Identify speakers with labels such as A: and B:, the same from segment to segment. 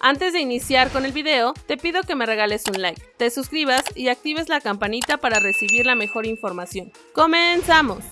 A: Antes de iniciar con el video, te pido que me regales un like, te suscribas y actives la campanita para recibir la mejor información. ¡Comenzamos!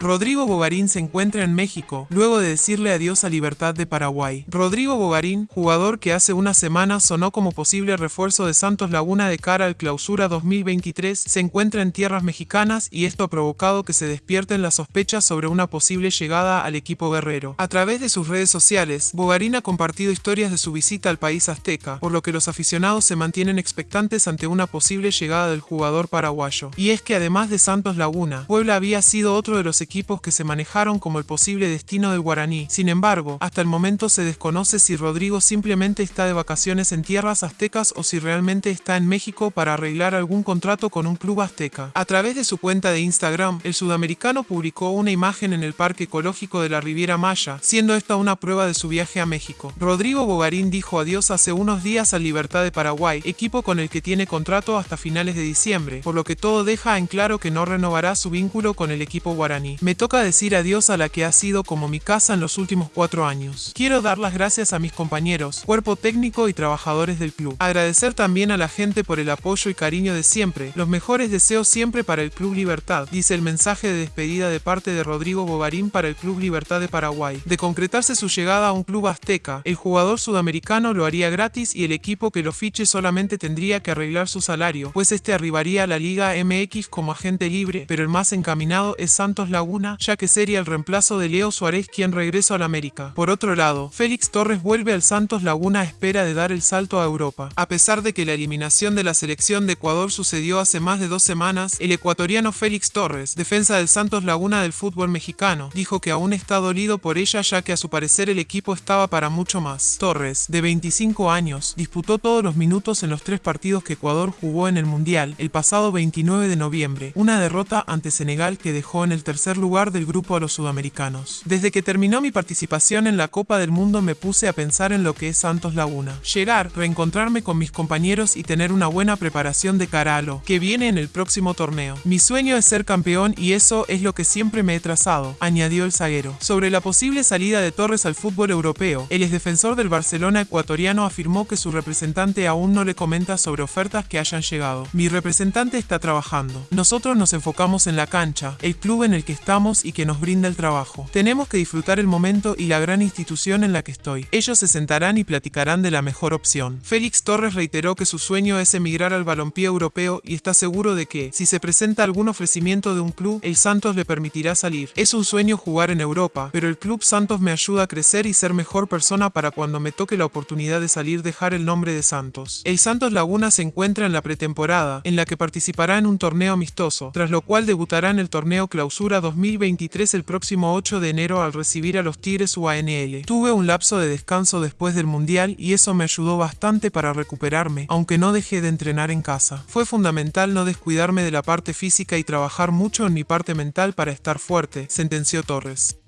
B: Rodrigo Bogarín se encuentra en México, luego de decirle adiós a Libertad de Paraguay. Rodrigo Bogarín, jugador que hace una semana sonó como posible refuerzo de Santos Laguna de cara al clausura 2023, se encuentra en tierras mexicanas y esto ha provocado que se despierten las sospechas sobre una posible llegada al equipo guerrero. A través de sus redes sociales, Bogarín ha compartido historias de su visita al país azteca, por lo que los aficionados se mantienen expectantes ante una posible llegada del jugador paraguayo. Y es que además de Santos Laguna, Puebla había sido otro de los equipos equipos que se manejaron como el posible destino del guaraní. Sin embargo, hasta el momento se desconoce si Rodrigo simplemente está de vacaciones en tierras aztecas o si realmente está en México para arreglar algún contrato con un club azteca. A través de su cuenta de Instagram, el sudamericano publicó una imagen en el Parque Ecológico de la Riviera Maya, siendo esta una prueba de su viaje a México. Rodrigo Bogarín dijo adiós hace unos días al Libertad de Paraguay, equipo con el que tiene contrato hasta finales de diciembre, por lo que todo deja en claro que no renovará su vínculo con el equipo guaraní. Me toca decir adiós a la que ha sido como mi casa en los últimos cuatro años. Quiero dar las gracias a mis compañeros, cuerpo técnico y trabajadores del club. Agradecer también a la gente por el apoyo y cariño de siempre. Los mejores deseos siempre para el Club Libertad, dice el mensaje de despedida de parte de Rodrigo Bogarín para el Club Libertad de Paraguay. De concretarse su llegada a un club azteca, el jugador sudamericano lo haría gratis y el equipo que lo fiche solamente tendría que arreglar su salario, pues este arribaría a la Liga MX como agente libre, pero el más encaminado es Santos Laguna ya que sería el reemplazo de Leo Suárez quien regresó al América. Por otro lado, Félix Torres vuelve al Santos Laguna a espera de dar el salto a Europa. A pesar de que la eliminación de la selección de Ecuador sucedió hace más de dos semanas, el ecuatoriano Félix Torres, defensa del Santos Laguna del fútbol mexicano, dijo que aún está dolido por ella ya que a su parecer el equipo estaba para mucho más. Torres, de 25 años, disputó todos los minutos en los tres partidos que Ecuador jugó en el Mundial el pasado 29 de noviembre, una derrota ante Senegal que dejó en el tercer lugar del grupo a los sudamericanos. Desde que terminó mi participación en la Copa del Mundo me puse a pensar en lo que es Santos Laguna. Llegar, reencontrarme con mis compañeros y tener una buena preparación de cara a lo que viene en el próximo torneo. Mi sueño es ser campeón y eso es lo que siempre me he trazado, añadió el zaguero. Sobre la posible salida de Torres al fútbol europeo, el exdefensor del Barcelona ecuatoriano afirmó que su representante aún no le comenta sobre ofertas que hayan llegado. Mi representante está trabajando. Nosotros nos enfocamos en la cancha, el club en el que está y que nos brinda el trabajo. Tenemos que disfrutar el momento y la gran institución en la que estoy. Ellos se sentarán y platicarán de la mejor opción. Félix Torres reiteró que su sueño es emigrar al balompié europeo y está seguro de que, si se presenta algún ofrecimiento de un club, el Santos le permitirá salir. Es un sueño jugar en Europa, pero el club Santos me ayuda a crecer y ser mejor persona para cuando me toque la oportunidad de salir dejar el nombre de Santos. El Santos Laguna se encuentra en la pretemporada, en la que participará en un torneo amistoso, tras lo cual debutará en el torneo Clausura 2020 2023 el próximo 8 de enero al recibir a los Tigres UANL. Tuve un lapso de descanso después del Mundial y eso me ayudó bastante para recuperarme, aunque no dejé de entrenar en casa. Fue fundamental no descuidarme de la parte física y trabajar mucho en mi parte mental para estar fuerte, sentenció Torres.